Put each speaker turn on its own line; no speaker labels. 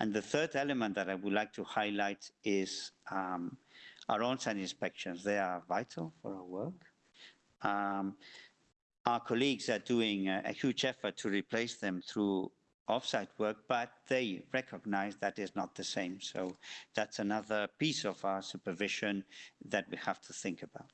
And the third element that I would like to highlight is um, our on-site inspections. They are vital for our work. Um, our colleagues are doing a, a huge effort to replace them through off-site work, but they recognize that is not the same. So that's another piece of our supervision that we have to think about.